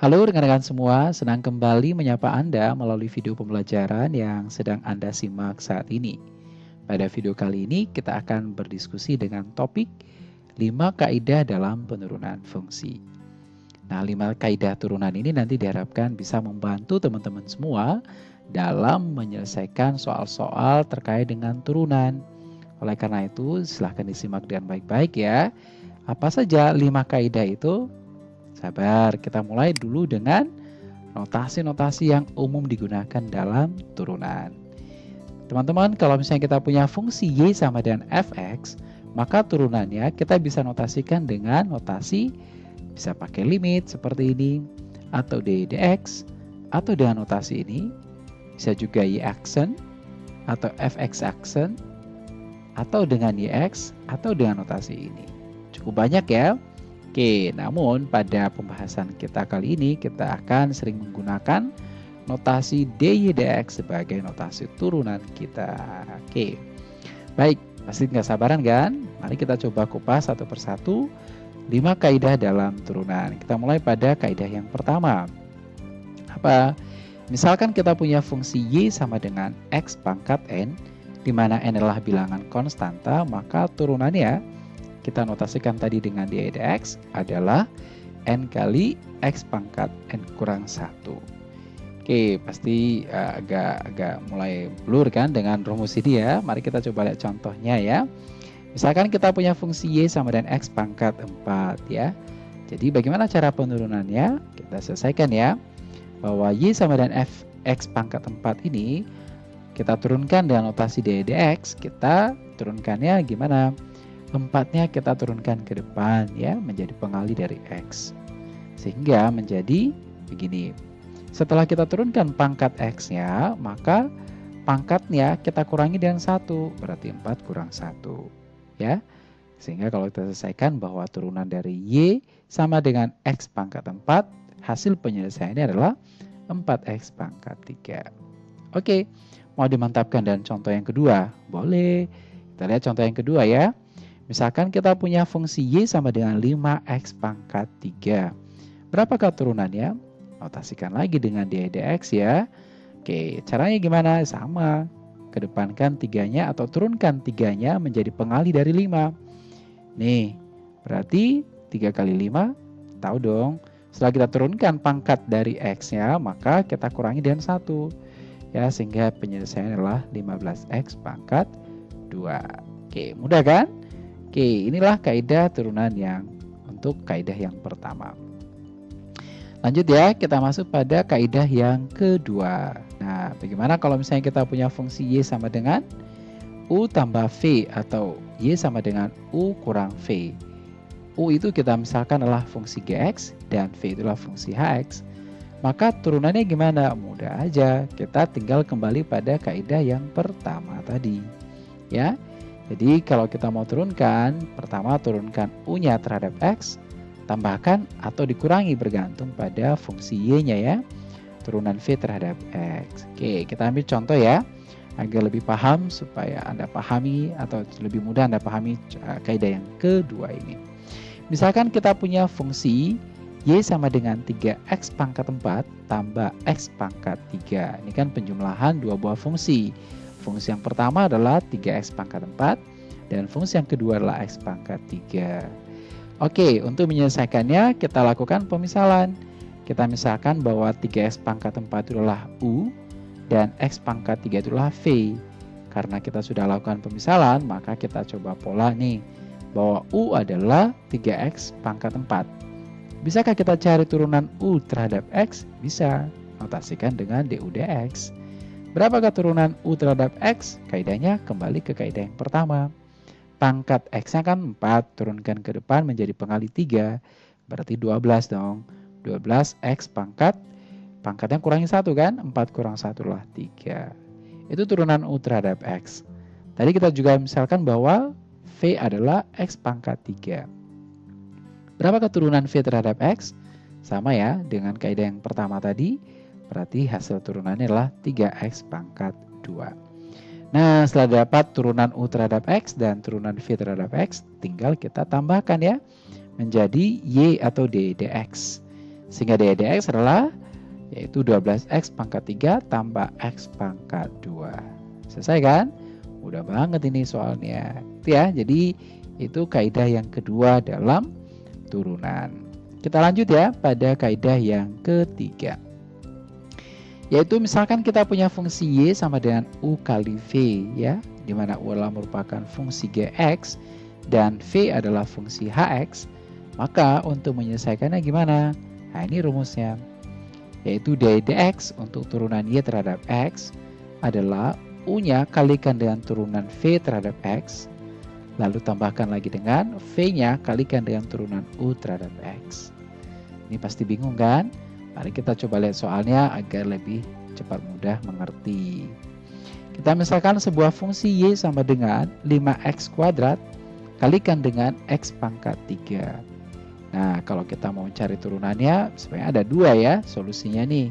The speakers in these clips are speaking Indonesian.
Halo rekan-rekan semua, senang kembali menyapa Anda melalui video pembelajaran yang sedang Anda simak saat ini. Pada video kali ini kita akan berdiskusi dengan topik 5 kaidah dalam penurunan fungsi. Nah, 5 kaidah turunan ini nanti diharapkan bisa membantu teman-teman semua dalam menyelesaikan soal-soal terkait dengan turunan. Oleh karena itu, silahkan disimak dengan baik-baik ya. Apa saja 5 kaidah itu? Sabar, kita mulai dulu dengan notasi-notasi yang umum digunakan dalam turunan. Teman-teman, kalau misalnya kita punya fungsi Y sama dengan Fx, maka turunannya kita bisa notasikan dengan notasi bisa pakai limit seperti ini, atau d dx, atau dengan notasi ini, bisa juga Y aksen, atau Fx aksen, atau dengan YX, atau dengan notasi ini. Cukup banyak ya. Oke, namun pada pembahasan kita kali ini kita akan sering menggunakan notasi DYDX sebagai notasi turunan kita. Oke, baik, pasti nggak sabaran kan? Mari kita coba kupas satu persatu 5 kaidah dalam turunan. Kita mulai pada kaidah yang pertama. Apa? Misalkan kita punya fungsi Y sama dengan X pangkat N, di mana N adalah bilangan konstanta, maka turunannya kita notasikan tadi dengan dx adalah n kali x pangkat n kurang 1. Oke, pasti uh, agak agak mulai blur kan dengan rumus ini ya. Mari kita coba lihat contohnya ya. Misalkan kita punya fungsi y sama dengan x pangkat 4 ya. Jadi bagaimana cara penurunannya? Kita selesaikan ya. Bahwa y sama dengan f x pangkat 4 ini kita turunkan dengan notasi dx, kita turunkannya gimana? Empatnya kita turunkan ke depan ya menjadi pengali dari X. Sehingga menjadi begini. Setelah kita turunkan pangkat X-nya, maka pangkatnya kita kurangi dengan satu berarti 4 kurang 1. Ya. Sehingga kalau kita selesaikan bahwa turunan dari Y sama dengan X pangkat 4, hasil penyelesaiannya adalah 4X pangkat 3. Oke, mau dimantapkan dan contoh yang kedua? Boleh. Kita lihat contoh yang kedua ya. Misalkan kita punya fungsi Y sama dengan 5X pangkat 3. Berapakah turunannya? Notasikan lagi dengan dx ya. Oke, caranya gimana? Sama. Kedepankan tiganya atau turunkan tiganya menjadi pengali dari 5. Nih, berarti 3 kali 5, tahu dong. Setelah kita turunkan pangkat dari X-nya, maka kita kurangi dengan 1. Ya, sehingga penyelesaian adalah 15X pangkat 2. Oke, mudah kan? Oke, inilah kaidah turunan yang untuk kaidah yang pertama. Lanjut ya, kita masuk pada kaidah yang kedua. Nah, bagaimana kalau misalnya kita punya fungsi Y sama dengan U tambah V atau Y sama dengan U kurang V. U itu kita misalkan adalah fungsi GX dan V itulah fungsi HX. Maka turunannya gimana? Mudah aja, kita tinggal kembali pada kaidah yang pertama tadi. Ya, jadi kalau kita mau turunkan, pertama turunkan U-nya terhadap X, tambahkan atau dikurangi bergantung pada fungsi Y-nya ya. Turunan V terhadap X. Oke, kita ambil contoh ya. Agar lebih paham supaya Anda pahami atau lebih mudah Anda pahami uh, kaidah yang kedua ini. Misalkan kita punya fungsi Y sama dengan 3X pangkat 4 tambah X pangkat 3. Ini kan penjumlahan dua buah fungsi. Fungsi yang pertama adalah 3x pangkat 4 dan fungsi yang kedua adalah x pangkat 3. Oke, untuk menyelesaikannya kita lakukan pemisalan. Kita misalkan bahwa 3x pangkat 4 itu adalah U dan x pangkat 3 itu adalah V. Karena kita sudah lakukan pemisalan, maka kita coba pola nih bahwa U adalah 3x pangkat 4. Bisakah kita cari turunan U terhadap X? Bisa. Notasikan dengan DU dx. Berapakah turunan U terhadap X? Kaidahnya kembali ke kaidah yang pertama. Pangkat X-nya kan 4, turunkan ke depan menjadi pengali 3, berarti 12 dong. 12 X pangkat, pangkatnya kurangi 1 kan? 4 kurang 1 lah 3. Itu turunan U terhadap X. Tadi kita juga misalkan bahwa V adalah X pangkat 3. Berapakah turunan V terhadap X? Sama ya dengan kaidah yang pertama tadi Berarti hasil turunannya adalah 3x pangkat 2. Nah, setelah dapat turunan U terhadap X dan turunan V terhadap X, tinggal kita tambahkan ya, menjadi Y atau D, dx. Sehingga d dx adalah yaitu 12x pangkat 3 tambah x pangkat 2. Selesai kan? Mudah banget ini soalnya. Itu ya. Jadi itu kaidah yang kedua dalam turunan. Kita lanjut ya pada kaidah yang ketiga. Yaitu misalkan kita punya fungsi y sama dengan u kali v ya, di mana u adalah merupakan fungsi gx dan v adalah fungsi hx, maka untuk menyelesaikannya gimana? Nah ini rumusnya, yaitu d dx untuk turunan y terhadap x adalah u-nya kalikan dengan turunan v terhadap x, lalu tambahkan lagi dengan v-nya kalikan dengan turunan u terhadap x. Ini pasti bingung kan? Mari kita coba lihat soalnya agar lebih cepat mudah mengerti. Kita misalkan sebuah fungsi y sama dengan 5x kuadrat kalikan dengan x pangkat 3. Nah, kalau kita mau cari turunannya, sebenarnya ada dua ya solusinya nih.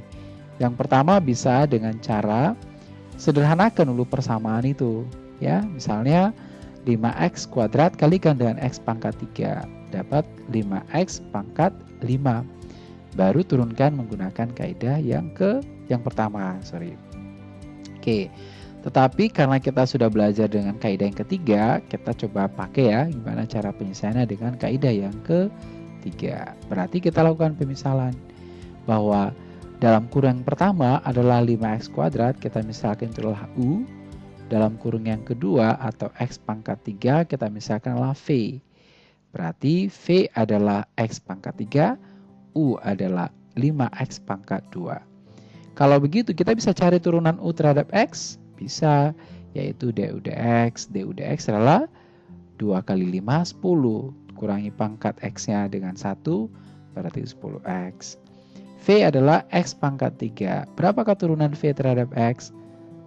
Yang pertama bisa dengan cara sederhanakan dulu persamaan itu. ya Misalnya 5x kuadrat kalikan dengan x pangkat 3. Dapat 5x pangkat 5 baru turunkan menggunakan kaidah yang ke yang pertama, sorry. Oke, tetapi karena kita sudah belajar dengan kaidah yang ketiga, kita coba pakai ya gimana cara penyelesaiannya dengan kaidah yang ketiga. Berarti kita lakukan pemisalan bahwa dalam kurung yang pertama adalah 5x kuadrat, kita misalkan itu adalah U. Dalam kurung yang kedua atau X pangkat 3, kita misalkan adalah V. Berarti V adalah X pangkat 3, U adalah 5X pangkat 2. Kalau begitu kita bisa cari turunan U terhadap X? Bisa, yaitu du dx. du dx adalah 2 kali 5, 10. Kurangi pangkat X-nya dengan 1, berarti 10X. V adalah X pangkat 3. Berapakah turunan V terhadap X?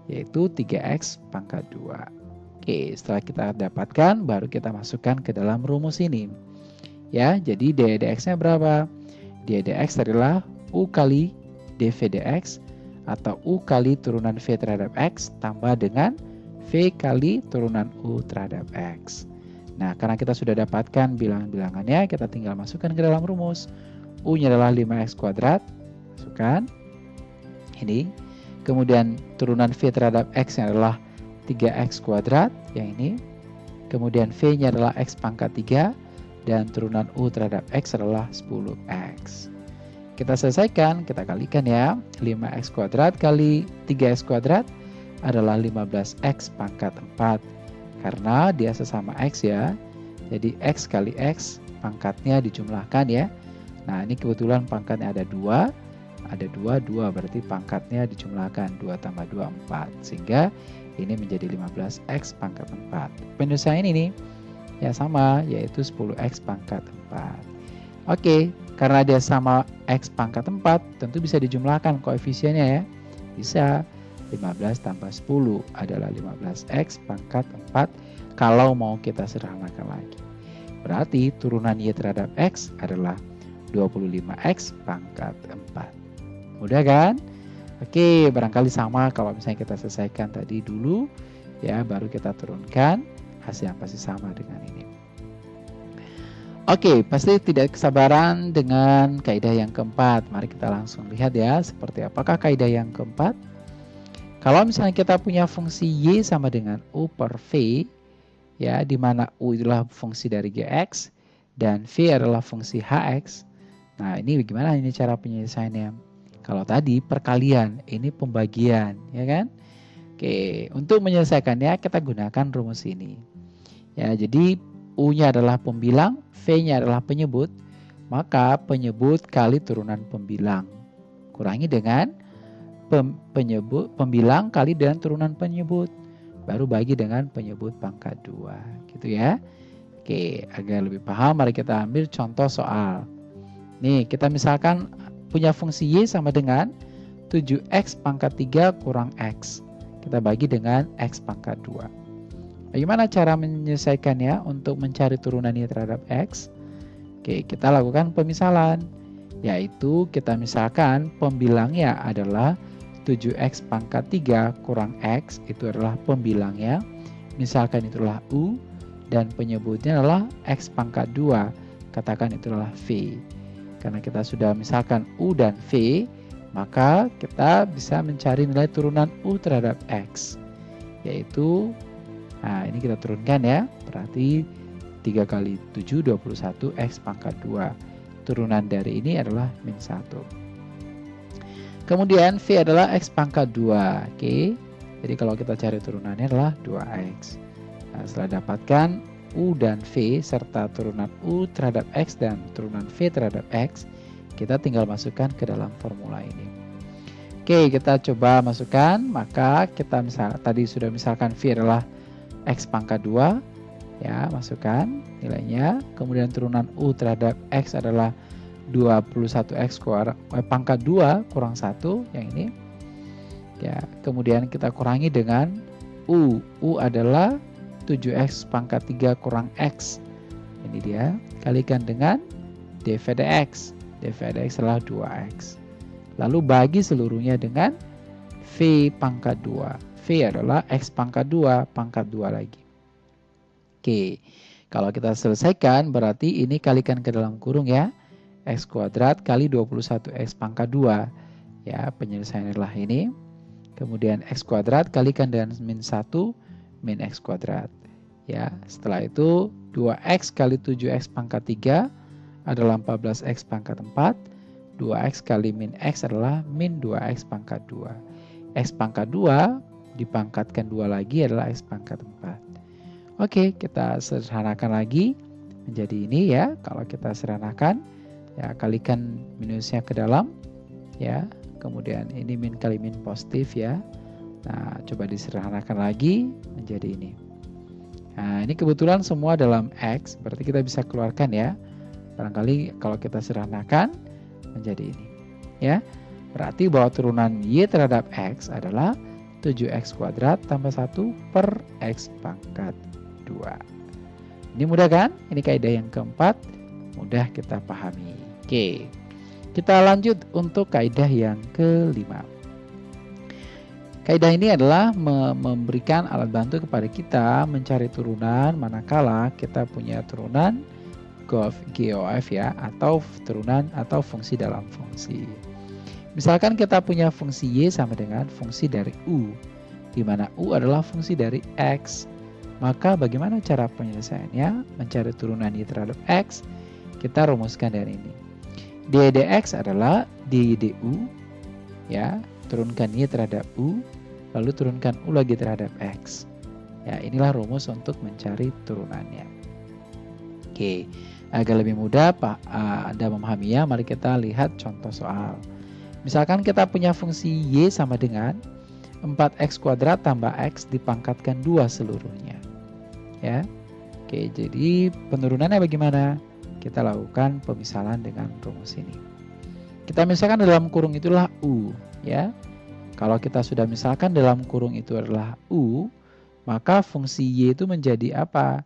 Yaitu 3X pangkat 2. Oke, setelah kita dapatkan, baru kita masukkan ke dalam rumus ini. Ya, jadi d dx-nya berapa? Dx adalah u kali dv dx atau u kali turunan v terhadap x tambah dengan v kali turunan u terhadap x. Nah, karena kita sudah dapatkan bilangan-bilangannya, kita tinggal masukkan ke dalam rumus. U-nya adalah 5x kuadrat, masukkan. Ini. Kemudian turunan v terhadap x-nya adalah 3x kuadrat, yang ini. Kemudian v-nya adalah x pangkat 3 dan turunan U terhadap X adalah 10X. Kita selesaikan, kita kalikan ya. 5X kuadrat kali 3X kuadrat adalah 15X pangkat 4. Karena dia sesama X ya. Jadi X kali X pangkatnya dijumlahkan ya. Nah ini kebetulan pangkatnya ada 2. Ada 2, 2 berarti pangkatnya dijumlahkan 2 tambah 2, 4. Sehingga ini menjadi 15X pangkat 4. Penyelesaian ini ya sama yaitu 10x pangkat 4 oke karena dia sama x pangkat 4 tentu bisa dijumlahkan koefisiennya ya. Bisa 15 tambah 10 adalah 15x pangkat 4 kalau mau kita sederhanakan lagi. Berarti turunan y terhadap x adalah 25x pangkat 4 mudah kan? Oke, barangkali sama kalau misalnya kita selesaikan tadi dulu, ya baru kita turunkan hasil yang pasti sama dengan ini. Oke, pasti tidak kesabaran dengan kaidah yang keempat. Mari kita langsung lihat ya, seperti apakah kaidah yang keempat. Kalau misalnya kita punya fungsi y sama dengan u per v, ya, di mana u adalah fungsi dari gx dan v adalah fungsi hx. Nah, ini bagaimana ini cara penyelesaiannya? Kalau tadi perkalian, ini pembagian, ya kan? Oke, untuk menyelesaikannya kita gunakan rumus ini. Ya, jadi U-nya adalah pembilang, V-nya adalah penyebut, maka penyebut kali turunan pembilang. Kurangi dengan pem, penyebut pembilang kali dengan turunan penyebut. Baru bagi dengan penyebut pangkat 2. Gitu ya. Oke, agar lebih paham mari kita ambil contoh soal. Nih, kita misalkan punya fungsi Y sama dengan 7X pangkat 3 kurang X. Kita bagi dengan X pangkat 2. Bagaimana cara menyelesaikannya untuk mencari turunannya terhadap X? Oke, kita lakukan pemisalan. Yaitu kita misalkan pembilangnya adalah 7X pangkat 3 kurang X. Itu adalah pembilangnya. Misalkan itulah U. Dan penyebutnya adalah X pangkat 2. Katakan itulah V. Karena kita sudah misalkan U dan V, maka kita bisa mencari nilai turunan U terhadap X. Yaitu, nah ini kita turunkan ya, berarti 3 kali 7, 21, X pangkat 2. Turunan dari ini adalah min 1. Kemudian V adalah X pangkat 2. Oke, jadi kalau kita cari turunannya adalah 2X. Nah, setelah dapatkan U dan V serta turunan U terhadap X dan turunan V terhadap X, kita tinggal masukkan ke dalam formula ini. Oke, kita coba masukkan, maka kita misal tadi sudah misalkan V adalah X pangkat 2, ya masukkan nilainya, kemudian turunan U terhadap X adalah 21X kurang, eh, pangkat 2 kurang 1, yang ini. Ya, kemudian kita kurangi dengan U, U adalah 7x pangkat 3 kurang x. Ini dia, kalikan dengan dv dx. dv dx adalah 2x. Lalu bagi seluruhnya dengan v pangkat 2. Adalah x pangkat 2, pangkat 2 lagi. Oke, kalau kita selesaikan berarti ini kalikan ke dalam kurung ya. x kuadrat kali 21x pangkat 2. Ya, penyelesaian adalah ini. Kemudian x kuadrat kalikan dengan min 1 min x kuadrat. Ya, setelah itu 2x kali 7x pangkat 3 adalah 14x pangkat 4. 2x kali min x adalah min 2x pangkat 2. x pangkat 2 dipangkatkan 2 lagi adalah x pangkat 4. Oke, kita sederhanakan lagi menjadi ini ya. Kalau kita sederhanakan, ya kalikan minusnya ke dalam, ya. Kemudian ini min kali min positif ya. Nah, coba disederhanakan lagi menjadi ini. Nah, ini kebetulan semua dalam X, berarti kita bisa keluarkan ya. Barangkali kalau kita sederhanakan menjadi ini. Ya, berarti bahwa turunan Y terhadap X adalah 7X kuadrat tambah 1 per X pangkat 2. Ini mudah kan? Ini kaidah yang keempat, mudah kita pahami. Oke, kita lanjut untuk kaidah yang kelima. Kaidah ini adalah memberikan alat bantu kepada kita mencari turunan manakala kita punya turunan GOF ya atau turunan atau fungsi dalam fungsi. Misalkan kita punya fungsi Y sama dengan fungsi dari U, di mana U adalah fungsi dari X. Maka bagaimana cara penyelesaiannya? Mencari turunan Y terhadap X, kita rumuskan dari ini. d dx adalah d du, ya, turunkan Y terhadap U, lalu turunkan U lagi terhadap X. Ya, inilah rumus untuk mencari turunannya. Oke, agar lebih mudah Pak Anda memahaminya, mari kita lihat contoh soal. Misalkan kita punya fungsi Y sama dengan 4X kuadrat tambah X dipangkatkan 2 seluruhnya. Ya. Oke, jadi penurunannya bagaimana? Kita lakukan pemisalan dengan rumus ini. Kita misalkan dalam kurung itulah U, ya. Kalau kita sudah misalkan dalam kurung itu adalah U, maka fungsi Y itu menjadi apa?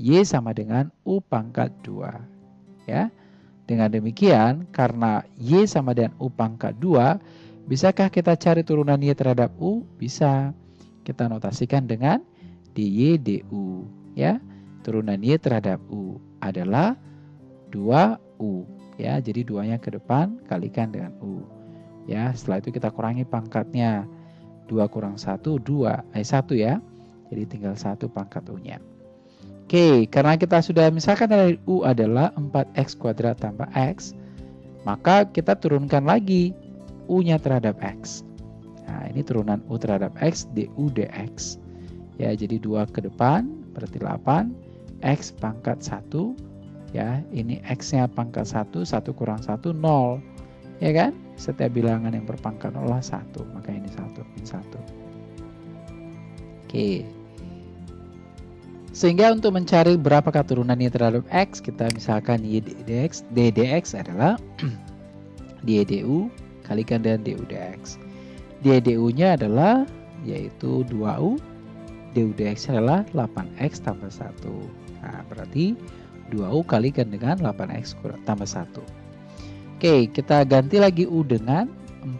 Y sama dengan U pangkat 2. Ya. Dengan demikian, karena Y sama dengan U pangkat 2, bisakah kita cari turunan Y terhadap U? Bisa. Kita notasikan dengan dy du. Ya. Turunan Y terhadap U adalah 2U. Ya, jadi duanya ke depan kalikan dengan U. Ya, setelah itu kita kurangi pangkatnya. 2 kurang 1, 2. Eh, 1 ya. Jadi tinggal 1 pangkat U-nya. Oke, karena kita sudah misalkan dari U adalah 4X kuadrat tambah X, maka kita turunkan lagi U-nya terhadap X. Nah, ini turunan U terhadap X, DU dx. Ya, jadi 2 ke depan, berarti 8. X pangkat 1. Ya, ini X-nya pangkat 1, 1 kurang 1, 0. Ya kan? Setiap bilangan yang berpangkat nol adalah satu, maka ini satu min satu. Oke. Sehingga untuk mencari berapa turunannya terhadap x, kita misalkan y dx, d dx adalah d du kalikan dengan du dx. d du-nya adalah yaitu 2u, du dx adalah 8x tambah 1. Nah, berarti 2u kalikan dengan 8x tambah 1. Oke, kita ganti lagi U dengan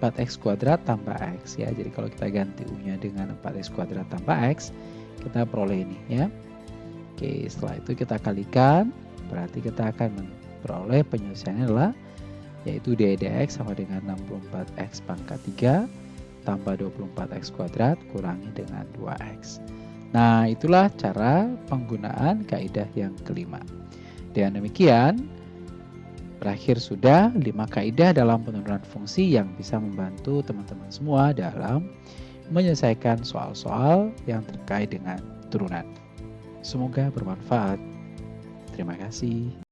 4x kuadrat tambah X ya. Jadi kalau kita ganti U-nya dengan 4x kuadrat tambah X, kita peroleh ini ya. Oke, setelah itu kita kalikan, berarti kita akan memperoleh penyelesaiannya adalah yaitu dx sama dengan 64x pangkat 3 tambah 24x kuadrat kurangi dengan 2x. Nah, itulah cara penggunaan kaidah yang kelima. Dengan demikian, berakhir sudah 5 kaidah dalam penurunan fungsi yang bisa membantu teman-teman semua dalam menyelesaikan soal-soal yang terkait dengan turunan. Semoga bermanfaat. Terima kasih.